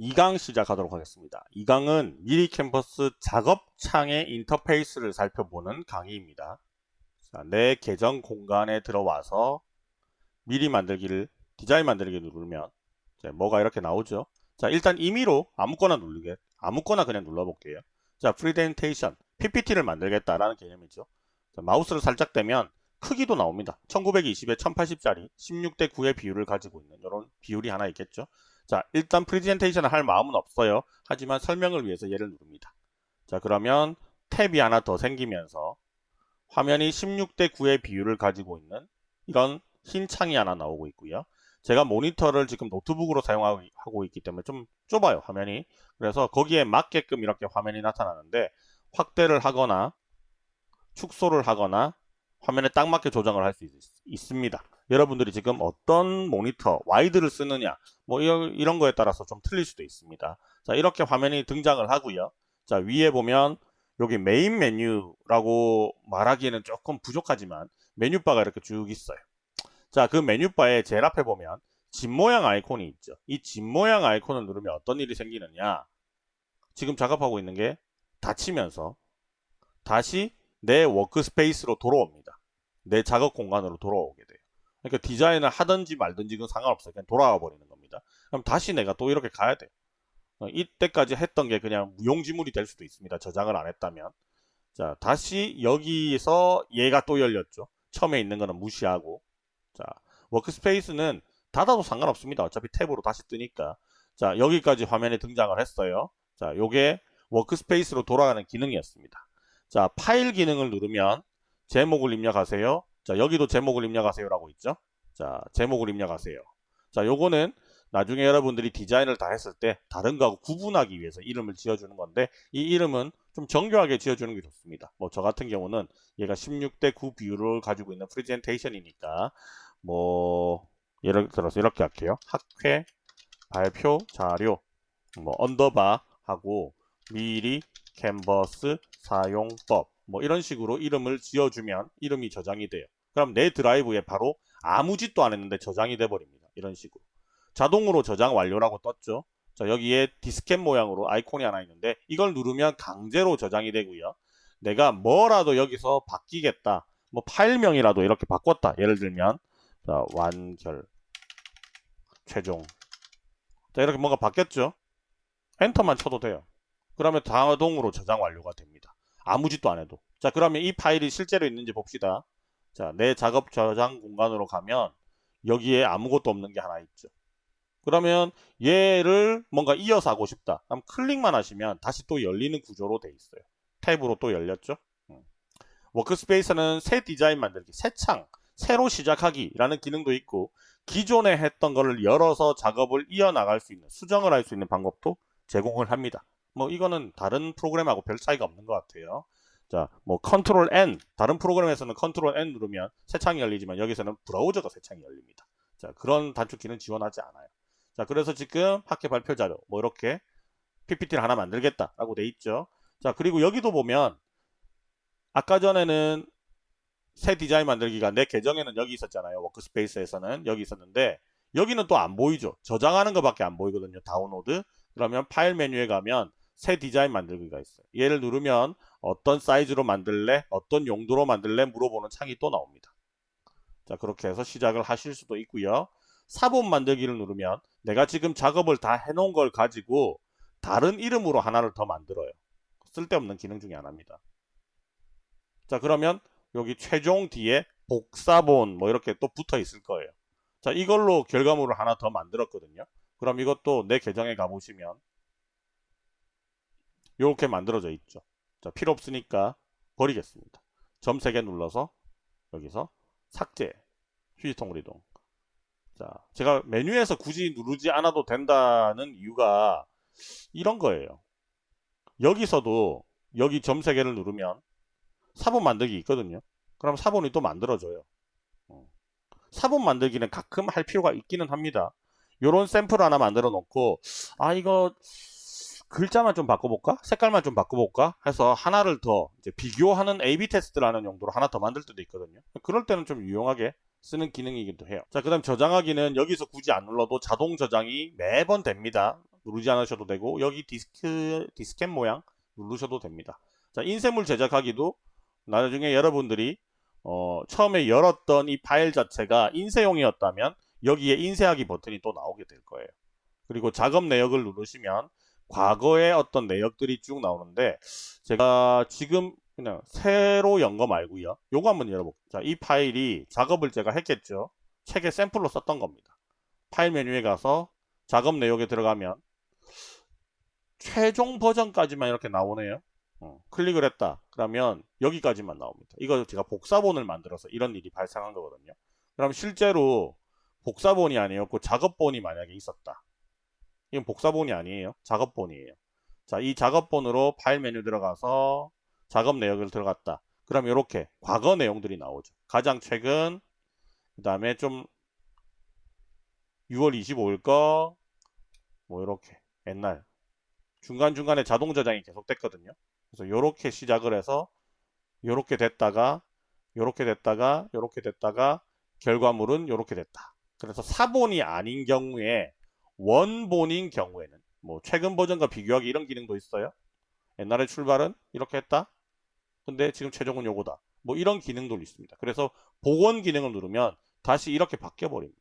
2강 시작하도록 하겠습니다. 2강은 미리캔버스 작업창의 인터페이스를 살펴보는 강의입니다. 자, 내 계정 공간에 들어와서 미리 만들기를 디자인 만들기 누르면 뭐가 이렇게 나오죠. 자 일단 임의로 아무거나 누르게 아무거나 그냥 눌러볼게요. 자 프리젠테이션 PPT를 만들겠다라는 개념이죠. 자, 마우스를 살짝 대면 크기도 나옵니다. 1920에 1080짜리 16대 9의 비율을 가지고 있는 이런 비율이 하나 있겠죠. 자 일단 프리젠테이션을 할 마음은 없어요. 하지만 설명을 위해서 얘를 누릅니다. 자 그러면 탭이 하나 더 생기면서 화면이 16대 9의 비율을 가지고 있는 이런 흰 창이 하나 나오고 있고요. 제가 모니터를 지금 노트북으로 사용하고 있기 때문에 좀 좁아요 화면이 그래서 거기에 맞게끔 이렇게 화면이 나타나는데 확대를 하거나 축소를 하거나 화면에 딱 맞게 조정을 할 수 있습니다 여러분들이 지금 어떤 모니터 와이드를 쓰느냐 뭐 이런 거에 따라서 좀 틀릴 수도 있습니다 자 이렇게 화면이 등장을 하고요 자 위에 보면 여기 메인 메뉴라고 말하기에는 조금 부족하지만 메뉴바가 이렇게 쭉 있어요 자, 그 메뉴바에 제일 앞에 보면 집 모양 아이콘이 있죠. 이 집 모양 아이콘을 누르면 어떤 일이 생기느냐. 지금 작업하고 있는 게 닫히면서 다시 내 workspace로 돌아옵니다. 내 작업 공간으로 돌아오게 돼요. 그러니까 디자인을 하든지 말든지 그건 상관없어요. 그냥 돌아와 버리는 겁니다. 그럼 다시 내가 또 이렇게 가야 돼요. 어, 이때까지 했던 게 그냥 무용지물이 될 수도 있습니다. 저장을 안 했다면. 자, 다시 여기서 얘가 또 열렸죠. 처음에 있는 거는 무시하고 자, workspace는 닫아도 상관없습니다. 어차피 탭으로 다시 뜨니까. 자, 여기까지 화면에 등장을 했어요. 자, 요게 workspace로 돌아가는 기능이었습니다. 자, 파일 기능을 누르면 제목을 입력하세요. 자, 여기도 제목을 입력하세요라고 있죠. 자, 제목을 입력하세요. 자, 요거는 나중에 여러분들이 디자인을 다 했을 때 다른 거하고 구분하기 위해서 이름을 지어주는 건데 이 이름은 좀 정교하게 지어주는 게 좋습니다. 뭐 저 같은 경우는 얘가 16대 9 비율을 가지고 있는 프레젠테이션이니까 뭐 예를 들어서 이렇게 할게요. 학회 발표 자료 뭐 underbar 하고 미리 캔버스 사용법 뭐 이런 식으로 이름을 지어주면 이름이 저장이 돼요. 그럼 내 드라이브에 바로 아무 짓도 안 했는데 저장이 돼 버립니다. 이런 식으로 자동으로 저장 완료라고 떴죠. 자 여기에 디스켓 모양으로 아이콘이 하나 있는데 이걸 누르면 강제로 저장이 되고요. 내가 뭐라도 여기서 바꾸겠다. 뭐 파일명이라도 이렇게 바꿨다. 예를 들면 자, 완결 최종 자 이렇게 뭔가 바뀌었죠 엔터만 쳐도 돼요 그러면 자동으로 저장 완료가 됩니다 아무 짓도 안 해도 자 그러면 이 파일이 실제로 있는지 봅시다 자 내 작업 저장 공간으로 가면 여기에 아무것도 없는 게 하나 있죠 그러면 얘를 뭔가 이어서 하고 싶다 그럼 클릭만 하시면 다시 또 열리는 구조로 돼 있어요 탭으로 또 열렸죠 음. workspace는 새 디자인 만들기 새 창 새로 시작하기라는 기능도 있고 기존에 했던 거를 열어서 작업을 이어나갈 수 있는 수정을 할 수 있는 방법도 제공을 합니다. 뭐 이거는 다른 프로그램하고 별 차이가 없는 것 같아요. 자, 뭐 control N 다른 프로그램에서는 control N 누르면 새 창이 열리지만 여기서는 브라우저가 새 창이 열립니다. 자, 그런 단축키는 지원하지 않아요. 자, 그래서 지금 학회 발표 자료 뭐 이렇게 PPT를 하나 만들겠다라고 돼 있죠. 자, 그리고 여기도 보면 아까 전에는 새 디자인 만들기가 내 계정에는 여기 있었잖아요. workspace에서는 여기 있었는데 여기는 또 안 보이죠. 저장하는 것밖에 안 보이거든요. 다운로드. 그러면 파일 메뉴에 가면 새 디자인 만들기가 있어요. 얘를 누르면 어떤 사이즈로 만들래? 어떤 용도로 만들래? 물어보는 창이 또 나옵니다. 자 그렇게 해서 시작을 하실 수도 있고요. 사본 만들기를 누르면 내가 지금 작업을 다 해놓은 걸 가지고 다른 이름으로 하나를 더 만들어요. 쓸데없는 기능 중에 하나입니다. 자 그러면 여기 최종 뒤에 복사본 뭐 이렇게 또 붙어 있을 거예요. 자 이걸로 결과물을 하나 더 만들었거든요. 그럼 이것도 내 계정에 가보시면 이렇게 만들어져 있죠. 자 필요 없으니까 버리겠습니다. 점 3개 눌러서 여기서 삭제 휴지통으로 이동 자 제가 메뉴에서 굳이 누르지 않아도 된다는 이유가 이런 거예요. 여기서도 여기 점 3개를 누르면 사본 만들기 있거든요. 그럼 사본이 또 만들어져요. 어. 사본 만들기는 가끔 할 필요가 있기는 합니다. 요런 샘플 하나 만들어 놓고 아 이거 글자만 좀 바꿔볼까? 색깔만 좀 바꿔볼까? 해서 하나를 더 비교하는 A-B 테스트라는 용도로 하나 더 만들 때도 있거든요. 그럴 때는 좀 유용하게 쓰는 기능이기도 해요. 자, 그 다음 저장하기는 여기서 굳이 안 눌러도 자동 저장이 매번 됩니다. 누르지 않으셔도 되고 여기 디스크 디스켓 모양 누르셔도 됩니다. 자 인쇄물 제작하기도 나중에 여러분들이 어, 처음에 열었던 이 파일 자체가 인쇄용이었다면 여기에 인쇄하기 버튼이 또 나오게 될 거예요. 그리고 작업 내역을 누르시면 과거의 어떤 내역들이 쭉 나오는데 제가 지금 그냥 새로 연 거 말고요. 요거 한번 열어볼게요. 자, 이 파일이 작업을 제가 했겠죠. 책에 샘플로 썼던 겁니다. 파일 메뉴에 가서 작업 내역에 들어가면 최종 버전까지만 이렇게 나오네요. 어, 클릭을 했다. 그러면 여기까지만 나옵니다. 이거 제가 복사본을 만들어서 이런 일이 발생한 거거든요. 그럼 실제로 복사본이 아니었고 작업본이 만약에 있었다. 이건 복사본이 아니에요. 작업본이에요. 자, 이 작업본으로 파일 메뉴 들어가서 작업 내역을 들어갔다. 그럼 이렇게 과거 내용들이 나오죠. 가장 최근, 그 다음에 좀 6월 25일 거, 뭐 이렇게 옛날 중간중간에 자동 저장이 계속 됐거든요. 그래서 이렇게 시작을 해서 이렇게 됐다가 이렇게 됐다가 이렇게 됐다가 결과물은 이렇게 됐다. 그래서 사본이 아닌 경우에 원본인 경우에는 뭐 최근 버전과 비교하기 이런 기능도 있어요. 옛날에 출발은 이렇게 했다. 근데 지금 최종은 요거다. 뭐 이런 기능도 있습니다. 그래서 복원 기능을 누르면 다시 이렇게 바뀌어 버립니다.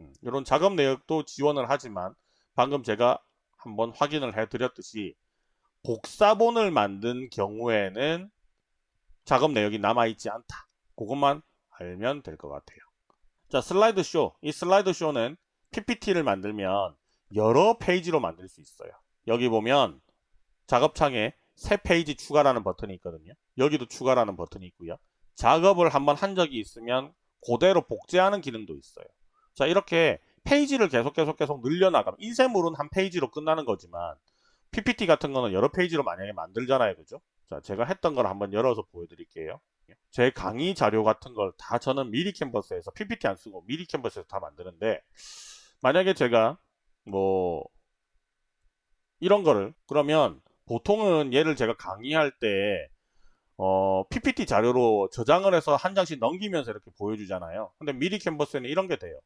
음, 이런 작업 내역도 지원을 하지만 방금 제가 한번 확인을 해 드렸듯이 복사본을 만든 경우에는 작업 내역이 남아있지 않다. 그것만 알면 될 것 같아요. 자, 슬라이드 쇼. 이 슬라이드 쇼는 PPT를 만들면 여러 페이지로 만들 수 있어요. 여기 보면 작업창에 새 페이지 추가라는 버튼이 있거든요. 여기도 추가라는 버튼이 있고요. 작업을 한번 한 적이 있으면 그대로 복제하는 기능도 있어요. 자 이렇게 페이지를 계속 계속 계속 늘려나가면 인쇄물은 한 페이지로 끝나는 거지만 PPT 같은 거는 여러 페이지로 만약에 만들잖아요. 그죠? 자 제가 했던 걸 한번 열어서 보여드릴게요. 제 강의 자료 같은 걸 다 저는 미리 캔버스에서 PPT 안 쓰고 미리 캔버스에서 다 만드는데 만약에 제가 뭐 이런 거를 그러면 보통은 얘를 제가 강의할 때 어, PPT 자료로 저장을 해서 한 장씩 넘기면서 이렇게 보여주잖아요. 근데 미리 캔버스에는 이런 게 돼요.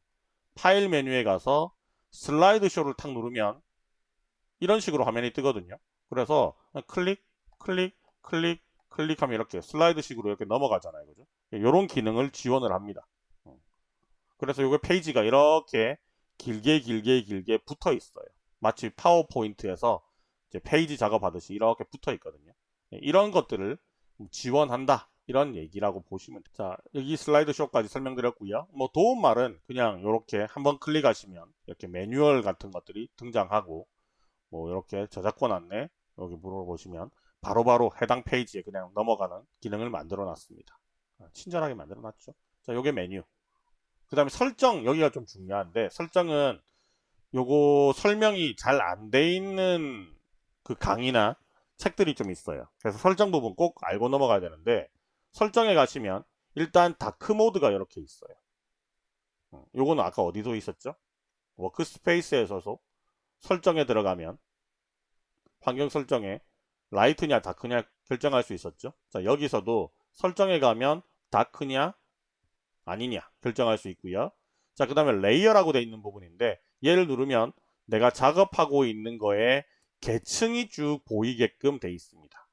파일 메뉴에 가서 슬라이드 쇼를 탁 누르면 이런 식으로 화면이 뜨거든요. 그래서 클릭, 클릭, 클릭, 클릭하면 이렇게 슬라이드 식으로 이렇게 넘어가잖아요. 그죠? 이런 기능을 지원을 합니다. 어. 그래서 이게 페이지가 이렇게 길게 길게 길게 붙어 있어요. 마치 파워포인트에서 페이지 작업하듯이 이렇게 붙어 있거든요. 예, 이런 것들을 지원한다. 이런 얘기라고 보시면 돼요. 자, 여기 슬라이드 쇼까지 설명드렸고요. 뭐 도움말은 그냥 이렇게 한번 클릭하시면 이렇게 매뉴얼 같은 것들이 등장하고 뭐 이렇게 저작권 안내 여기 물어보시면 바로바로 해당 페이지에 그냥 넘어가는 기능을 만들어 놨습니다. 아, 친절하게 만들어 놨죠. 자, 요게 메뉴. 그 다음에 설정 여기가 좀 중요한데 설정은 요거 설명이 잘 안 돼 있는 그 강의나 책들이 좀 있어요. 그래서 설정 부분 꼭 알고 넘어가야 되는데 설정에 가시면 일단 다크 모드가 이렇게 있어요. 음, 요거는 아까 어디서 있었죠? workspace에서도 설정에 들어가면 환경 설정에 light냐 dark냐 결정할 수 있었죠? 자 여기서도 설정에 가면 dark냐 아니냐 결정할 수 있고요. 자, 그 다음에 layer라고 되어 있는 부분인데 얘를 누르면 내가 작업하고 있는 거에 계층이 쭉 보이게끔 되어 있습니다.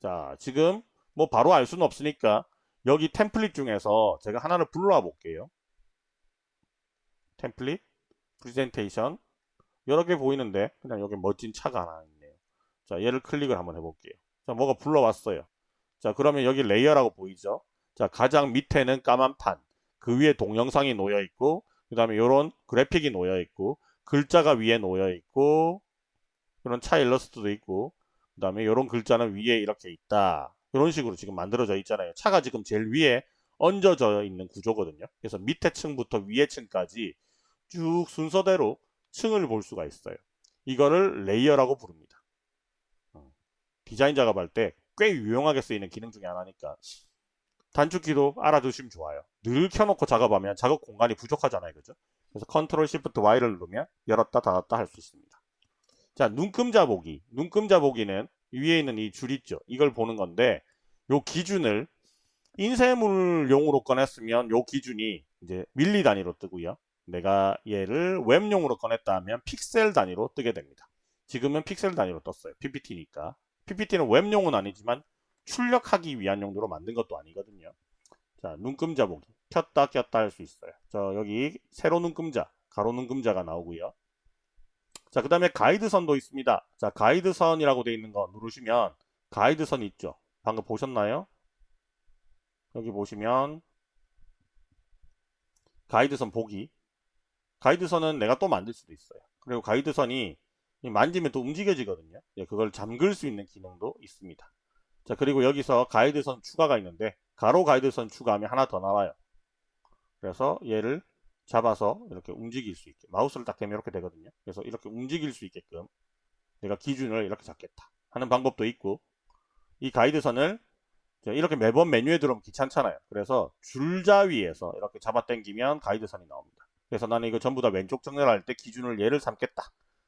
자, 지금 뭐 바로 알 수는 없으니까 여기 template 중에서 제가 하나를 불러와 볼게요. template, 프리젠테이션 여러 개 보이는데 그냥 여기 멋진 차가 하나 있네요. 자, 얘를 클릭을 한번 해볼게요. 자, 뭐가 불러왔어요. 자, 그러면 여기 layer라고 보이죠? 자, 가장 밑에는 까만 판. 그 위에 동영상이 놓여 있고, 그 다음에 이런 그래픽이 놓여 있고, 글자가 위에 놓여 있고, 이런 차 일러스트도 있고, 그 다음에 이런 글자는 위에 이렇게 있다. 이런 식으로 지금 만들어져 있잖아요. 차가 지금 제일 위에 얹어져 있는 구조거든요. 그래서 밑에 층부터 위에 층까지 쭉 순서대로 층을 볼 수가 있어요. 이거를 layer라고 부릅니다. 어, 디자인 작업할 때 꽤 유용하게 쓰이는 기능 중에 하나니까 단축키도 알아두시면 좋아요. 늘 켜놓고 작업하면 작업 공간이 부족하잖아요. 그죠? 그래서 control shift Y를 누르면 열었다 닫았다 할 수 있습니다. 자, 눈금자 보기. 눈금자 보기는 위에 있는 이 줄 있죠. 이걸 보는 건데 요 기준을 인쇄물용으로 꺼냈으면 요 기준이 이제 밀리 단위로 뜨고요. 내가 얘를 웹용으로 꺼냈다 하면 픽셀 단위로 뜨게 됩니다. 지금은 픽셀 단위로 떴어요. PPT니까. PPT는 웹용은 아니지만 출력하기 위한 용도로 만든 것도 아니거든요. 자, 눈금자 보기. 켰다 꼈다 할 수 있어요. 저 여기 세로 눈금자, 가로 눈금자가 나오고요. 자, 그 다음에 가이드선도 있습니다. 자, 가이드선이라고 되어 있는 거 누르시면 가이드선이 있죠. 방금 보셨나요? 여기 보시면 가이드선 보기. 가이드선은 내가 또 만들 수도 있어요. 그리고 가이드선이 만지면 또 움직여지거든요. 예, 그걸 잠글 수 있는 기능도 있습니다. 자, 그리고 여기서 가이드선 추가가 있는데 가로 가이드선 추가하면 하나 더 나와요. 그래서 얘를 잡아서 이렇게 움직일 수 있게 마우스를 딱 대면 이렇게 되거든요. 그래서 이렇게 움직일 수 있게끔 내가 기준을 이렇게 잡겠다 하는 방법도 있고 이 가이드선을 이렇게 매번 메뉴에 들어오면 귀찮잖아요. 그래서 줄자 위에서 이렇게 잡아 당기면 가이드선이 나옵니다. 그래서 나는 이거 전부 다 왼쪽 정렬할 때 기준을 얘를 삼겠다.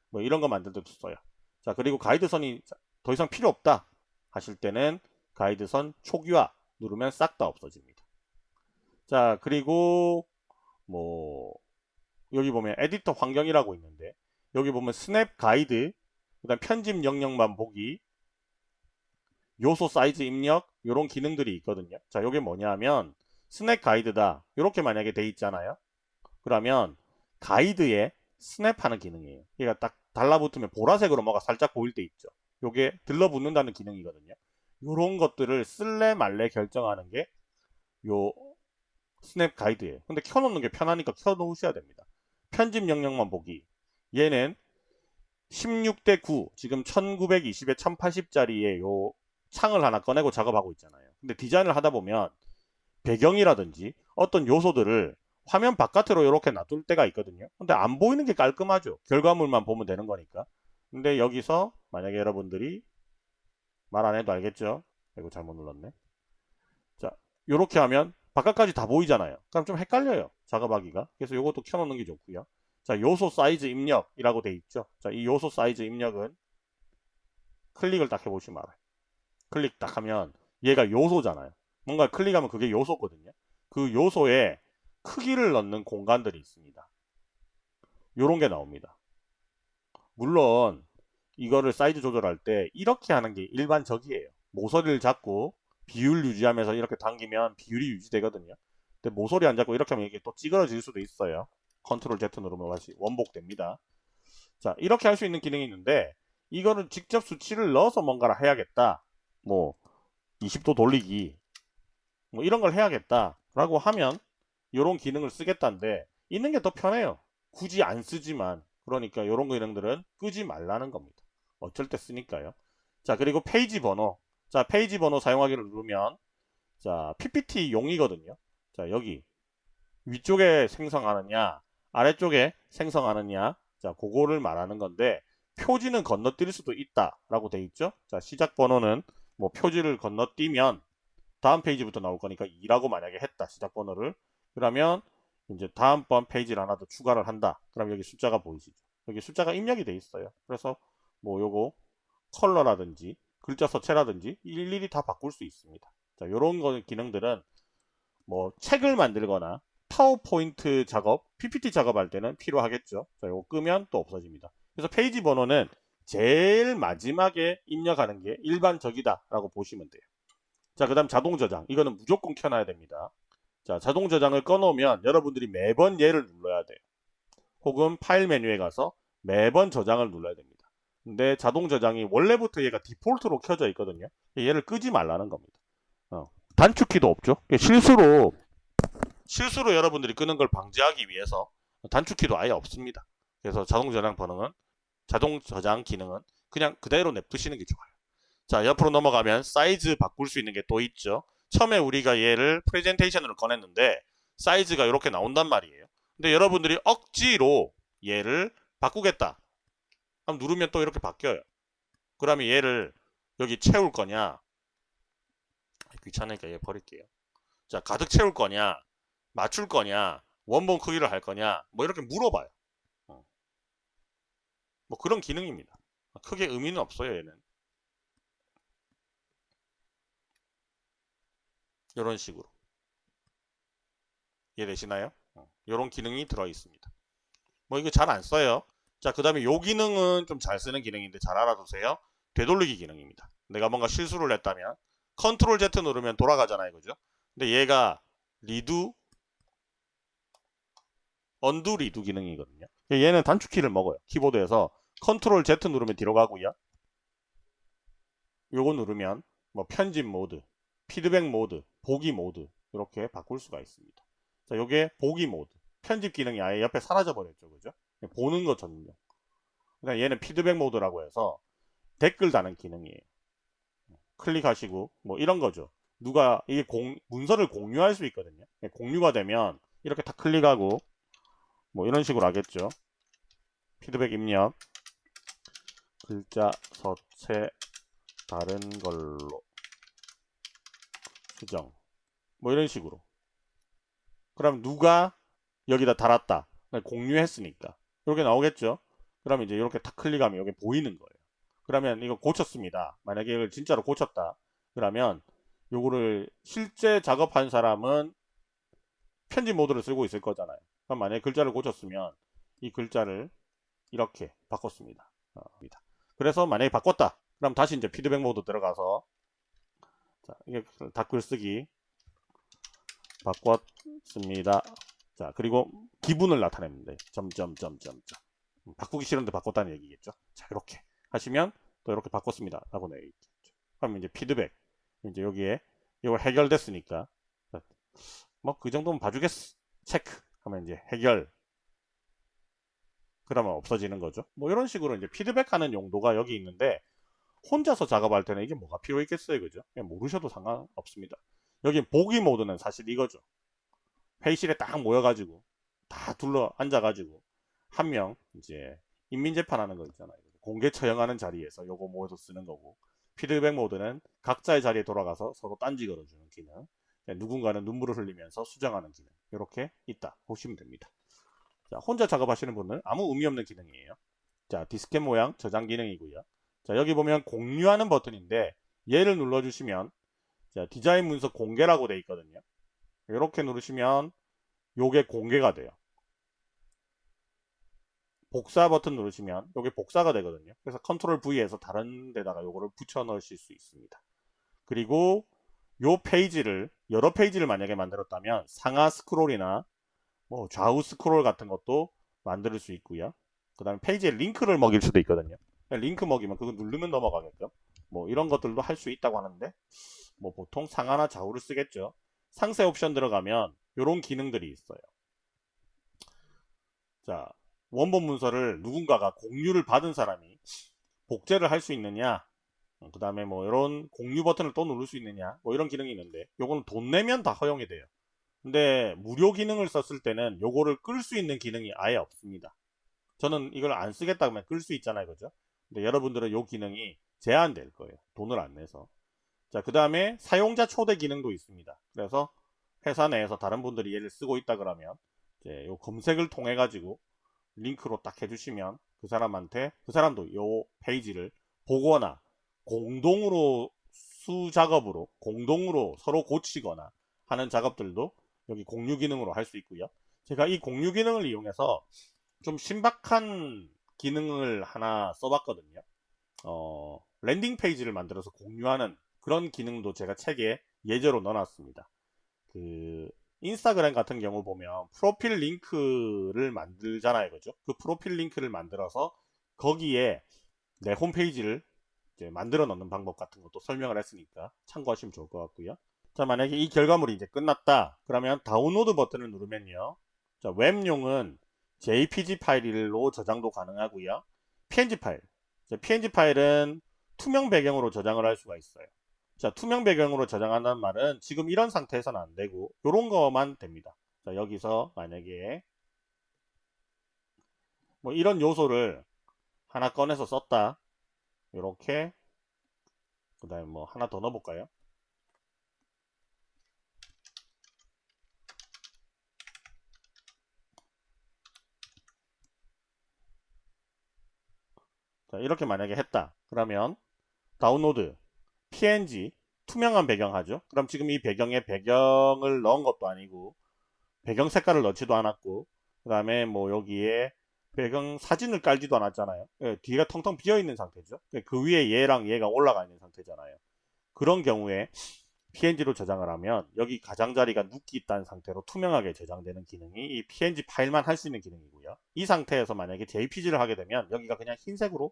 뭐 이런 거 만들 때도 써요. 자 그리고 가이드선이 더 이상 필요 없다 하실 때는 가이드선 초기화 누르면 싹 다 없어집니다. 자 그리고 뭐 여기 보면 에디터 환경이라고 있는데 여기 보면 snap guide 그 다음 편집 영역만 보기 요소 사이즈 입력 이런 기능들이 있거든요. 자 이게 뭐냐면 snap guide다. 이렇게 만약에 돼 있잖아요. 그러면 가이드에 snap하는 기능이에요. 얘가 딱 달라붙으면 보라색으로 뭐가 살짝 보일 때 있죠 요게 들러붙는다는 기능이거든요. 이런 것들을 쓸래 말래 결정하는 게 요 스냅 가이드예요. 근데 켜놓는 게 편하니까 켜놓으셔야 됩니다. 편집 영역만 보기. 얘는 16대 9 지금 1920에 1080짜리의 요 창을 하나 꺼내고 작업하고 있잖아요. 근데 디자인을 하다 보면 배경이라든지 어떤 요소들을 화면 바깥으로 이렇게 놔둘 때가 있거든요. 근데 안 보이는 게 깔끔하죠. 결과물만 보면 되는 거니까 근데 여기서 만약에 여러분들이 말 안 해도 알겠죠 이거 잘못 눌렀네 자 이렇게 하면 바깥까지 다 보이잖아요 그럼 좀 헷갈려요 작업하기가 그래서 이것도 켜놓는 게 좋고요 자 요소 사이즈 입력이라고 돼 있죠 자 이 요소 사이즈 입력은 클릭을 딱 해보시면 알아요 클릭 딱 하면 얘가 요소잖아요. 뭔가 클릭하면 그게 요소거든요. 그 요소에 크기를 넣는 공간들이 있습니다. 요런 게 나옵니다. 물론 이거를 사이즈 조절할 때 이렇게 하는 게 일반적이에요. 모서리를 잡고 비율 유지하면서 이렇게 당기면 비율이 유지되거든요. 근데 모서리 안 잡고 이렇게 하면 이게 또 찌그러질 수도 있어요. 컨트롤 Z 누르면 다시 원복됩니다. 자 이렇게 할 수 있는 기능이 있는데 이거를 직접 수치를 넣어서 뭔가를 해야겠다. 뭐 20도 돌리기 뭐 이런 걸 해야겠다 라고 하면 이런 기능을 쓰겠다는데 있는 게 더 편해요 굳이 안 쓰지만 그러니까 이런 기능들은 끄지 말라는 겁니다. 어쩔 때 쓰니까요. 자 그리고 페이지 번호. 자 페이지 번호 사용하기를 누르면 자 PPT 용이거든요. 자 여기 위쪽에 생성하느냐 아래쪽에 생성하느냐 자 그거를 말하는 건데 표지는 건너뛸 수도 있다 라고 돼 있죠. 자 시작 번호는 뭐 표지를 건너뛰면 다음 페이지부터 나올 거니까 2라고 만약에 했다 시작 번호를. 그러면 이제 다음번 페이지를 하나 더 추가를 한다. 그럼 여기 숫자가 보이시죠? 여기 숫자가 입력이 돼 있어요. 그래서 뭐 요거 컬러라든지 글자 서체라든지 일일이 다 바꿀 수 있습니다. 자 요런 거 기능들은 뭐 책을 만들거나 파워포인트 작업 PPT 작업할 때는 필요하겠죠. 자 요거 끄면 또 없어집니다. 그래서 페이지 번호는 제일 마지막에 입력하는 게 일반적이다 라고 보시면 돼요. 자 그 다음 자동 저장. 이거는 무조건 켜놔야 됩니다 자 자동 저장을 꺼놓으면 여러분들이 매번 얘를 눌러야 돼요. 혹은 파일 메뉴에 가서 매번 저장을 눌러야 됩니다. 근데 자동 저장이 원래부터 얘가 디폴트로 켜져 있거든요. 얘를 끄지 말라는 겁니다. 어. 단축키도 없죠? 실수로 실수로 여러분들이 끄는 걸 방지하기 위해서 단축키도 아예 없습니다. 그래서 자동 저장 번호는 자동 저장 기능은 그냥 그대로 냅두시는 게 좋아요. 자 옆으로 넘어가면 사이즈 바꿀 수 있는 게 또 있죠. 처음에 우리가 얘를 프레젠테이션으로 꺼냈는데 사이즈가 이렇게 나온단 말이에요. 근데 여러분들이 억지로 얘를 바꾸겠다. 그럼 누르면 또 이렇게 바뀌어요. 그러면 얘를 여기 채울 거냐 귀찮으니까 얘 버릴게요. 자 가득 채울 거냐 맞출 거냐 원본 크기를 할 거냐 뭐 이렇게 물어봐요. 뭐 그런 기능입니다. 크게 의미는 없어요 얘는. 이런 식으로 이해되시나요? 이런 어, 기능이 들어 있습니다. 뭐 이거 잘 안 써요. 자, 그 다음에 요 기능은 좀 잘 쓰는 기능인데 잘 알아두세요. 되돌리기 기능입니다. 내가 뭔가 실수를 했다면 컨트롤 Z 누르면 돌아가잖아요. 그죠? 근데 얘가 리두 undo redo 기능이거든요. 얘는 단축키를 먹어요. 키보드에서 컨트롤 Z 누르면 뒤로 가고요. 요거 누르면 뭐 편집 모드, 피드백 모드, 보기 모드 이렇게 바꿀 수가 있습니다. 자, 요게 보기 모드. 편집 기능이 아예 옆에 사라져 버렸죠. 그죠? 보는 것 전용. 그다음 얘는 피드백 모드라고 해서 댓글 다는 기능이에요. 클릭하시고 뭐 이런 거죠. 누가 이게 공, 문서를 공유할 수 있거든요. 공유가 되면 이렇게 다 클릭하고 뭐 이런 식으로 하겠죠. 피드백 입력 글자 서체 다른 걸로 수정 뭐 이런 식으로. 그럼 누가 여기다 달았다. 공유했으니까. 이렇게 나오겠죠? 그러면 이제 이렇게 탁 클릭하면 여기 보이는 거예요. 그러면 이거 고쳤습니다. 만약에 이걸 진짜로 고쳤다. 그러면 요거를 실제 작업한 사람은 편집 모드를 쓰고 있을 거잖아요. 그럼 만약에 글자를 고쳤으면 이 글자를 이렇게 바꿨습니다. 어, 그래서 만약에 바꿨다. 그럼 다시 이제 피드백 모드 들어가서 자, 이게 댓글 쓰기 바꿨습니다. 자, 그리고 기분을 나타냅니다. 점점점점점. 음, 바꾸기 싫은데 바꿨다는 얘기겠죠. 자, 이렇게 하시면 또 이렇게 바꿨습니다. 라고 내있죠. 그럼 이제 피드백. 이제 여기에 이걸 해결됐으니까 뭐 그 정도면 봐주겠어. 체크 하면 이제 해결. 그러면 없어지는 거죠. 뭐 이런 식으로 이제 피드백하는 용도가 여기 있는데 혼자서 작업할 때는 이게 뭐가 필요 있겠어요. 그죠? 모르셔도 상관없습니다. 여기 보기 모드는 사실 이거죠. 회의실에 딱 모여가지고 다 둘러 앉아가지고 한 명 이제 인민재판하는 거 있잖아요. 공개 처형하는 자리에서 요거 모여서 쓰는 거고 피드백 모드는 각자의 자리에 돌아가서 서로 딴지 걸어주는 기능 누군가는 눈물을 흘리면서 수정하는 기능 이렇게 있다 보시면 됩니다. 자, 혼자 작업하시는 분은 아무 의미 없는 기능이에요. 자 디스켓 모양 저장 기능이고요. 자 여기 보면 공유하는 버튼인데 얘를 눌러주시면 자, 디자인 문서 공개라고 되어 있거든요. 이렇게 누르시면 요게 공개가 돼요. 복사 버튼 누르시면 요게 복사가 되거든요. 그래서 컨트롤 V 해서 다른 데다가 요거를 붙여 넣으실 수 있습니다. 그리고 요 페이지를 여러 페이지를 만약에 만들었다면 상하 스크롤이나 뭐 좌우 스크롤 같은 것도 만들 수 있고요. 그 다음에 페이지에 링크를 먹일 수도 있거든요. 링크 먹이면 그거 누르면 넘어가겠죠. 뭐 이런 것들도 할 수 있다고 하는데 뭐 보통 상하나 좌우를 쓰겠죠. 상세 옵션 들어가면 이런 기능들이 있어요. 자, 원본 문서를 누군가가 공유를 받은 사람이 복제를 할 수 있느냐 어, 그 다음에 뭐 이런 공유 버튼을 또 누를 수 있느냐 뭐 이런 기능이 있는데 요거는 돈 내면 다 허용이 돼요. 근데 무료 기능을 썼을 때는 요거를 끌 수 있는 기능이 아예 없습니다. 저는 이걸 안 쓰겠다 그러면 끌 수 있잖아요 그죠? 근데 여러분들은 요 기능이 제한될 거예요. 돈을 안 내서 자, 그 다음에 사용자 초대 기능도 있습니다. 그래서 회사 내에서 다른 분들이 얘를 쓰고 있다 그러면 이제 요 검색을 통해 가지고 링크로 딱 해주시면 그 사람한테 그 사람도 요 페이지를 보거나 공동으로 수 작업으로 공동으로 서로 고치거나 하는 작업들도 여기 공유 기능으로 할 수 있고요. 제가 이 공유 기능을 이용해서 좀 신박한 기능을 하나 써봤거든요. 어, landing page를 만들어서 공유하는 그런 기능도 제가 책에 예제로 넣어놨습니다. 그 인스타그램 같은 경우 보면 프로필 링크를 만들잖아요. 그죠? 그 프로필 링크를 만들어서 거기에 내 홈페이지를 만들어 넣는 방법 같은 것도 설명을 했으니까 참고하시면 좋을 것 같고요. 자, 만약에 이 결과물이 이제 끝났다. 그러면 다운로드 버튼을 누르면요. 자, 웹용은 JPG 파일로 저장도 가능하고요. PNG 파일. 자, PNG 파일은 투명 배경으로 저장을 할 수가 있어요. 자, 투명 배경으로 저장한다는 말은 지금 이런 상태에서는 안 되고 이런 거만 됩니다. 자, 여기서 만약에 뭐 이런 요소를 하나 꺼내서 썼다. 이렇게 그 다음에 뭐 하나 더 넣어볼까요? 자, 이렇게 만약에 했다. 그러면 다운로드 png 투명한 배경 하죠. 그럼 지금 이 배경에 배경을 넣은 것도 아니고 배경 색깔을 넣지도 않았고 그 다음에 뭐 여기에 배경 사진을 깔지도 않았잖아요. 예, 뒤가 텅텅 비어 있는 상태죠. 예, 그 위에 얘랑 얘가 올라가 있는 상태잖아요. 그런 경우에 PNG로 저장을 하면 여기 가장자리가 눕기 있다는 상태로 투명하게 저장되는 기능이 이 PNG 파일만 할 수 있는 기능이고요. 이 상태에서 만약에 JPG를 하게 되면 여기가 그냥 흰색으로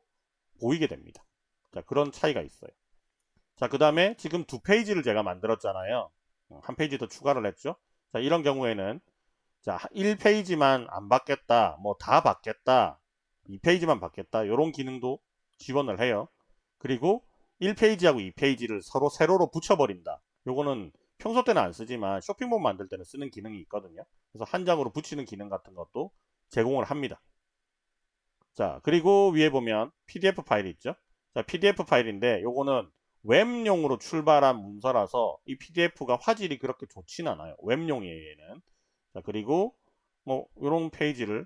보이게 됩니다. 자, 그런 차이가 있어요. 자, 그 다음에 지금 두 페이지를 제가 만들었잖아요. 어, 한 페이지 더 추가를 했죠. 자, 이런 경우에는 자, 1페이지만 안 받겠다, 뭐 다 받겠다, 2페이지만 받겠다, 이런 기능도 지원을 해요. 그리고 1페이지하고 2페이지를 서로 세로로 붙여버린다. 요거는 평소 때는 안 쓰지만 쇼핑몰 만들 때는 쓰는 기능이 있거든요. 그래서 한 장으로 붙이는 기능 같은 것도 제공을 합니다. 자, 그리고 위에 보면 PDF 파일이 있죠. 자, PDF 파일인데 요거는 웹용으로 출발한 문서라서 이 PDF가 화질이 그렇게 좋진 않아요. 웹용이에요, 얘는. 자, 그리고 뭐 이런 페이지를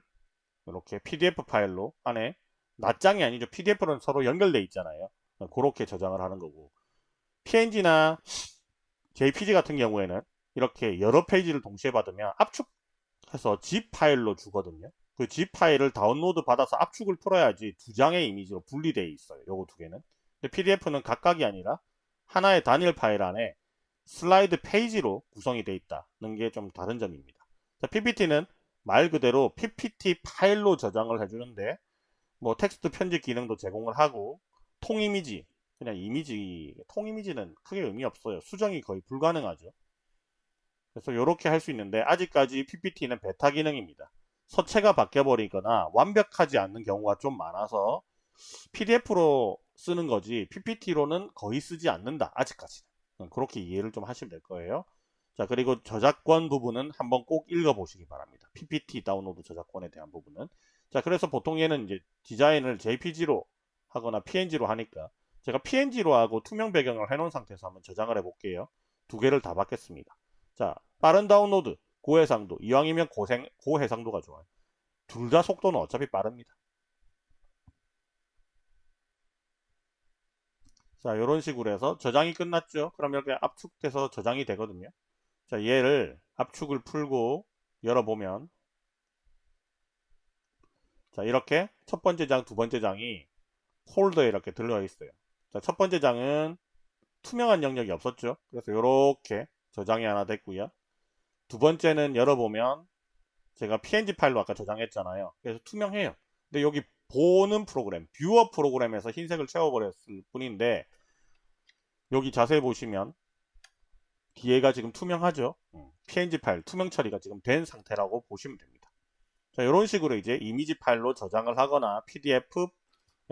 이렇게 PDF 파일로 안에 낱장이 아니죠. PDF는 서로 연결돼 있잖아요. 그렇게 저장을 하는 거고 PNG나 JPG 같은 경우에는 이렇게 여러 페이지를 동시에 받으면 압축해서 zip 파일로 주거든요. 그 zip 파일을 다운로드 받아서 압축을 풀어야지 두 장의 이미지로 분리되어 있어요. 요거 두 개는. PDF는 각각이 아니라 하나의 단일 파일 안에 슬라이드 페이지로 구성이 되어 있다는 게 좀 다른 점입니다. 자, PPT는 말 그대로 PPT 파일로 저장을 해주는데 뭐 텍스트 편집 기능도 제공을 하고 통이미지 그냥 이미지 통이미지는 크게 의미 없어요. 수정이 거의 불가능하죠. 그래서 이렇게 할 수 있는데 아직까지 PPT는 베타 기능입니다. 서체가 바뀌어 버리거나 완벽하지 않는 경우가 좀 많아서 PDF로 쓰는 거지 PPT로는 거의 쓰지 않는다 아직까지는 그렇게 이해를 좀 하시면 될 거예요 자 그리고 저작권 부분은 한번 꼭 읽어 보시기 바랍니다 PPT 다운로드 저작권에 대한 부분은 자 그래서 보통 얘는 이제 디자인을 JPG로 하거나 PNG로 하니까 제가 PNG로 하고 투명 배경을 해놓은 상태에서 한번 저장을 해볼게요. 두 개를 다 받겠습니다. 자, 빠른 다운로드, 고해상도. 이왕이면 고생, 고해상도가 좋아요. 둘 다 속도는 어차피 빠릅니다. 자, 이런 식으로 해서 저장이 끝났죠. 그럼 이렇게 압축돼서 저장이 되거든요. 자, 얘를 압축을 풀고 열어보면 자, 이렇게 첫 번째 장, 두 번째 장이 폴더에 이렇게 들어가 있어요. 자, 첫 번째 장은 투명한 영역이 없었죠. 그래서 이렇게 저장이 하나 됐고요. 두 번째는 열어보면 제가 png 파일로 아까 저장했잖아요. 그래서 투명해요. 근데 여기 보는 프로그램, 뷰어 프로그램에서 흰색을 채워버렸을 뿐인데 여기 자세히 보시면 뒤에가 지금 투명하죠. png 파일 투명 처리가 지금 된 상태라고 보시면 됩니다. 자, 이런 식으로 이제 이미지 파일로 저장을 하거나 pdf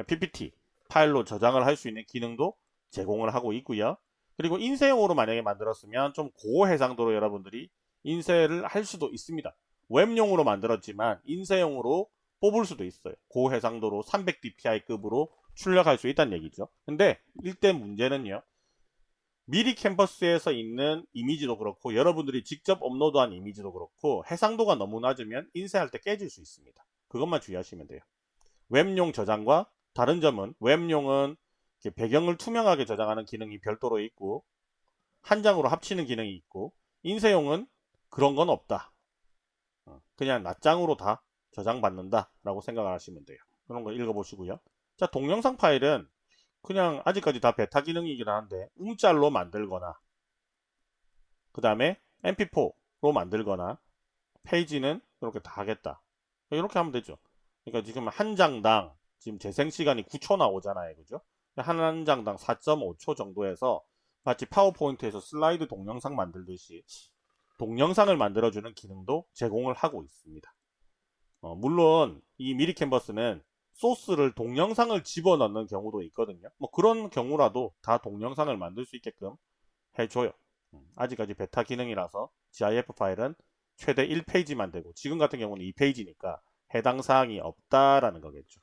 PPT 파일로 저장을 할 수 있는 기능도 제공을 하고 있고요. 그리고 인쇄용으로 만약에 만들었으면 좀 고해상도로 여러분들이 인쇄를 할 수도 있습니다. 웹용으로 만들었지만 인쇄용으로 뽑을 수도 있어요. 고해상도로 300dpi급으로 출력할 수 있다는 얘기죠. 근데 일대 문제는요. 미리 캠퍼스에서 있는 이미지도 그렇고 여러분들이 직접 업로드한 이미지도 그렇고 해상도가 너무 낮으면 인쇄할 때 깨질 수 있습니다. 그것만 주의하시면 돼요. 웹용 저장과 다른 점은 웹용은 배경을 투명하게 저장하는 기능이 별도로 있고 한 장으로 합치는 기능이 있고 인쇄용은 그런 건 없다. 어, 그냥 낱장으로 다 저장받는다 라고 생각을 하시면 돼요. 그런 거 읽어보시고요. 자 동영상 파일은 그냥 아직까지 다 베타 기능이긴 한데 움짤로 만들거나 그 다음에 mp4로 만들거나 페이지는 이렇게 다 하겠다. 이렇게 하면 되죠. 그러니까 지금 한 장당 지금 재생 시간이 9초 나오잖아요. 그죠? 한 장당 4.5초 정도에서 마치 파워포인트에서 슬라이드 동영상 만들듯이 동영상을 만들어주는 기능도 제공을 하고 있습니다. 어, 물론 이 미리 캔버스는 소스를 동영상을 집어넣는 경우도 있거든요. 뭐 그런 경우라도 다 동영상을 만들 수 있게끔 해줘요. 음, 아직까지 베타 기능이라서 GIF 파일은 최대 1페이지만 되고 지금 같은 경우는 2페이지니까 해당 사항이 없다라는 거겠죠.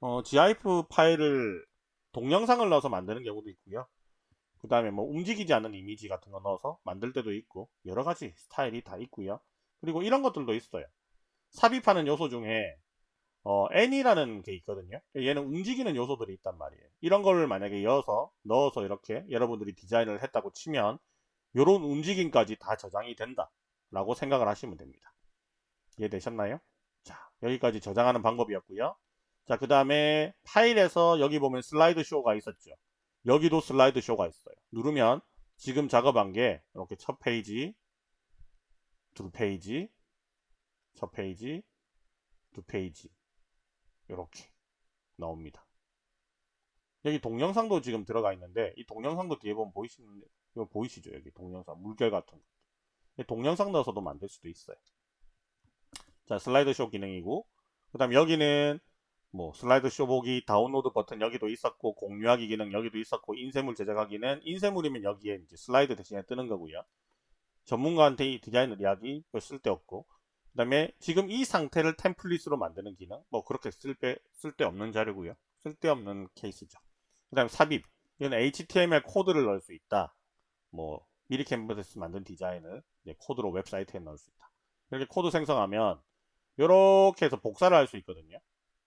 어, GIF 파일을 동영상을 넣어서 만드는 경우도 있고요. 그 다음에 뭐 움직이지 않는 이미지 같은 거 넣어서 만들 때도 있고 여러 가지 스타일이 다 있고요. 그리고 이런 것들도 있어요. 삽입하는 요소 중에 어, N이라는 게 있거든요. 얘는 움직이는 요소들이 있단 말이에요. 이런 걸 만약에 이어서 넣어서 이렇게 여러분들이 디자인을 했다고 치면 이런 움직임까지 다 저장이 된다 라고 생각을 하시면 됩니다. 이해되셨나요? 자, 여기까지 저장하는 방법이었고요. 자, 그 다음에 파일에서 여기 보면 슬라이드 쇼가 있었죠. 여기도 슬라이드 쇼가 있어요. 누르면 지금 작업한 게 이렇게 첫 페이지, 두 페이지, 첫 페이지, 두 페이지 이렇게 나옵니다. 여기 동영상도 지금 들어가 있는데 이 동영상도 뒤에 보면 보이시는데 이거 보이시죠? 여기 동영상 물결 같은 거. 이 동영상 넣어서도 만들 수도 있어요. 자 슬라이드 쇼 기능이고 그 다음 여기는 뭐 슬라이드 쇼 보기 다운로드 버튼 여기도 있었고 공유하기 기능 여기도 있었고 인쇄물 제작하기는 인쇄물이면 여기에 이제 슬라이드 대신에 뜨는 거고요. 전문가한테 이 디자인 의뢰하기 별 쓸데없고 그 다음에 지금 이 상태를 템플릿으로 만드는 기능 뭐 그렇게 쓸데 쓸데없는 자료고요. 쓸데없는 케이스죠. 그 다음 삽입 이건 HTML 코드를 넣을 수 있다. 뭐 미리 캔버스에서 만든 디자인을 코드로 웹사이트에 넣을 수 있다. 이렇게 코드 생성하면 이렇게 해서 복사를 할 수 있거든요.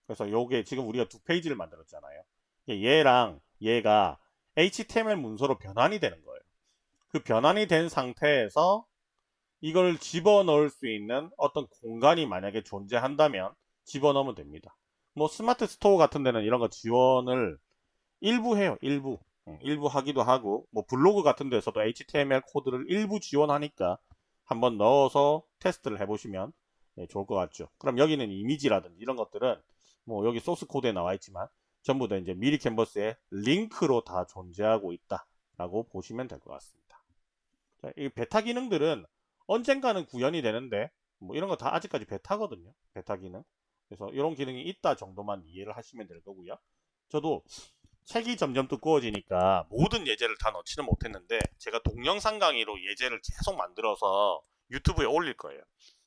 그래서 요게 지금 우리가 두 페이지를 만들었잖아요. 얘랑 얘가 HTML 문서로 변환이 되는 거예요. 그 변환이 된 상태에서 이걸 집어넣을 수 있는 어떤 공간이 만약에 존재한다면 집어넣으면 됩니다. 뭐 스마트 스토어 같은 데는 이런 거 지원을 일부 해요. 일부. 응, 일부 하기도 하고 뭐 블로그 같은 데서도 HTML 코드를 일부 지원하니까 한번 넣어서 테스트를 해보시면 네, 좋을 것 같죠. 그럼 여기는 이미지라든지 이런 것들은 뭐 여기 소스 코드에 나와 있지만 전부 다 이제 미리 캔버스에 링크로 다 존재하고 있다라고 보시면 될 것 같습니다. 자, 이 베타 기능들은 언젠가는 구현이 되는데 뭐 이런 거 다 아직까지 베타거든요. 베타 기능. 그래서 이런 기능이 있다 정도만 이해를 하시면 될 거고요. 저도 책이 점점 두꺼워지니까 모든 예제를 다 넣지는 못했는데 제가 동영상 강의로 예제를 계속 만들어서 유튜브에 올릴 거예요.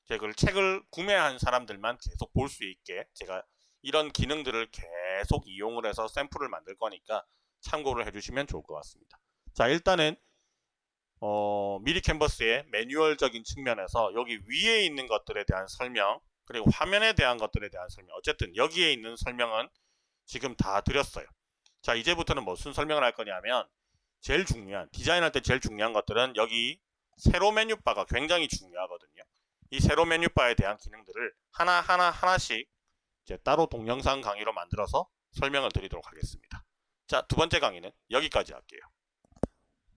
제가 그걸 책을 구매한 사람들만 계속 볼 수 있게 제가 이런 기능들을 계속 이용을 해서 샘플을 만들 거니까 참고를 해주시면 좋을 것 같습니다. 자 일단은 어, 미리 캔버스의 매뉴얼적인 측면에서 여기 위에 있는 것들에 대한 설명 그리고 화면에 대한 것들에 대한 설명 어쨌든 여기에 있는 설명은 지금 다 드렸어요. 자 이제부터는 무슨 설명을 할 거냐면 제일 중요한 디자인할 때 제일 중요한 것들은 여기 세로 메뉴바가 굉장히 중요하거든요. 이 세로 메뉴바에 대한 기능들을 하나하나 하나씩 이제 따로 동영상 강의로 만들어서 설명을 드리도록 하겠습니다. 자, 두 번째 강의는 여기까지 할게요.